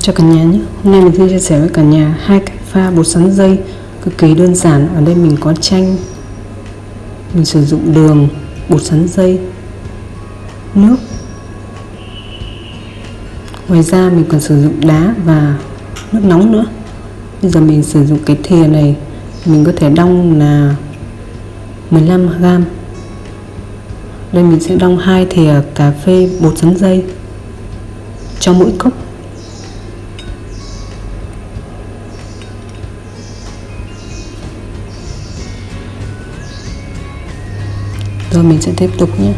cho cả nhà nhé. Hôm nay mình xin chia sẻ với cả nhà hai cách pha bột sắn dây cực kỳ đơn giản. Ở đây mình có chanh, mình sử dụng đường, bột sắn dây, nước. Ngoài ra mình còn sử dụng đá và nước nóng nữa. Bây giờ mình sử dụng cái thìa này, mình có thể đong là 15 gram đây mình sẽ đong hai thìa cà phê bột sắn dây cho mỗi cốc. Rồi mình sẽ tiếp tục nhé.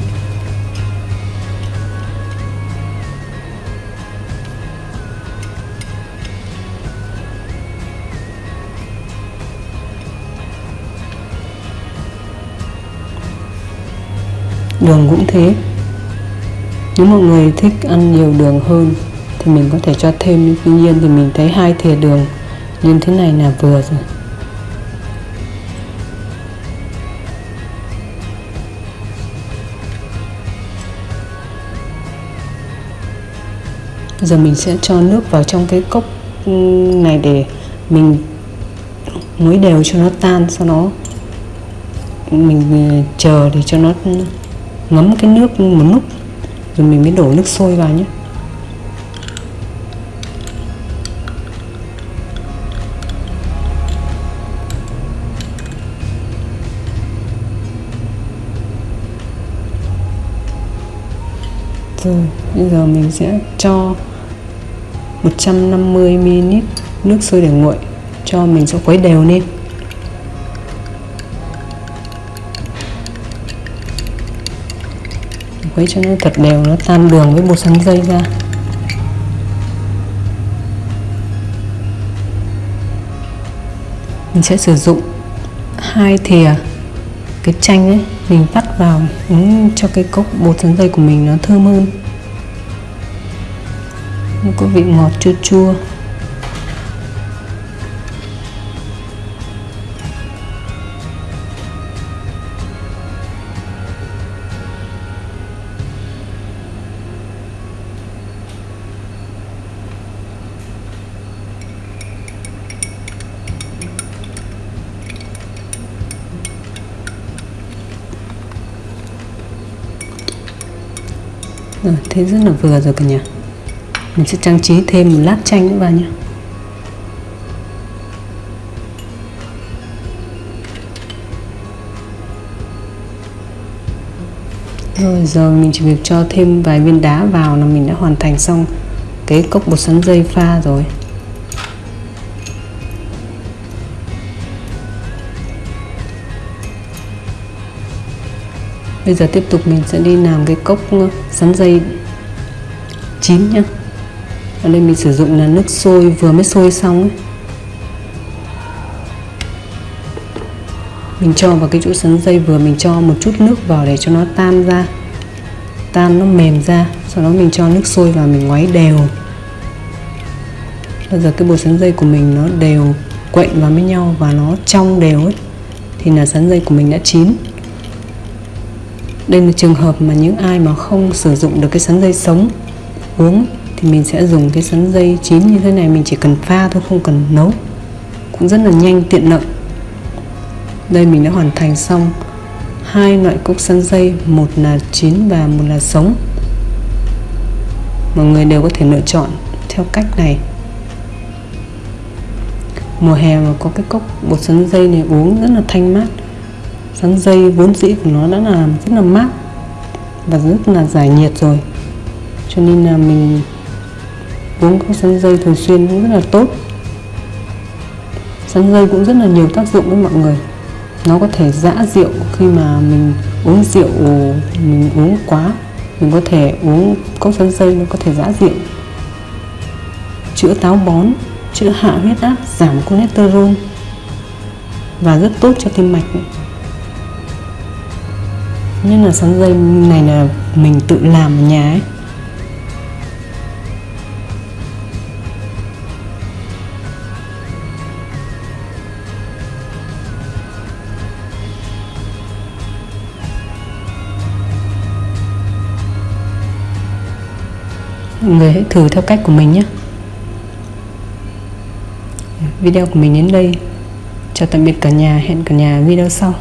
Đường cũng thế. Nếu mọi người thích ăn nhiều đường hơn, thì mình có thể cho thêm. Tuy nhiên thì mình thấy hai thìa đường như thế này là vừa rồi. Giờ mình sẽ cho nước vào trong cái cốc ừ, này để mình muối đều cho nó tan, sau đó mình ừ, chờ để cho nó ngấm cái nước một lúc rồi mình mới đổ nước sôi vào nhé. Rồi, bây giờ mình sẽ cho 150ml nước sôi để nguội cho mình sẽ khuấy đều lên. Khuấy cho nó thật đều, nó tan đường với bột sắn dây ra. Mình sẽ sử dụng hai thìa cái chanh ấy, mình vắt vào, uống cho cái cốc bột sắn dây của mình nó thơm hơn nó có vị ngọt chua chua. Rồi, thế rất là vừa rồi cả nhà. Mình sẽ trang trí thêm một lát chanh nữa vào nhé. Rồi, giờ mình chỉ việc cho thêm vài viên đá vào là mình đã hoàn thành xong cái cốc bột sắn dây pha rồi. Bây giờ tiếp tục mình sẽ đi làm cái cốc sắn dây chín nhá ở đây mình sử dụng là nước sôi, vừa mới sôi xong ấy. mình cho vào cái chỗ sắn dây vừa mình cho một chút nước vào để cho nó tan ra, tan nó mềm ra. Sau đó mình cho nước sôi vào mình ngoáy đều. Bây giờ cái bột sắn dây của mình nó đều quện vào với nhau và nó trong đều ấy, thì là sắn dây của mình đã chín. Đây là trường hợp mà những ai mà không sử dụng được cái sắn dây sống, uống thì mình sẽ dùng cái sắn dây chín như thế này, mình chỉ cần pha thôi, không cần nấu. Cũng rất là nhanh, tiện lợi. Đây mình đã hoàn thành xong hai loại cúc sắn dây, một là chín và một là sống. Mọi người đều có thể lựa chọn theo cách này. Mùa hè mà có cái cốc bột sắn dây này uống rất là thanh mát. Sắn dây vốn dĩ của nó đã là rất là mát và rất là giải nhiệt rồi. Cho nên là mình uống các sắn dây thường xuyên cũng rất là tốt. Sắn dây cũng rất là nhiều tác dụng với mọi người. Nó có thể giã rượu khi mà mình uống rượu, mình uống quá. Mình có thể uống cốc sắn dây nó có thể giã rượu. Chữa táo bón, chữa hạ huyết áp, giảm cholesterol và rất tốt cho tim mạch nên là sắn dây này là mình tự làm ở nhà ấy. người hãy thử theo cách của mình nhé. Video của mình đến đây. Chào tạm biệt cả nhà. Hẹn cả nhà video sau.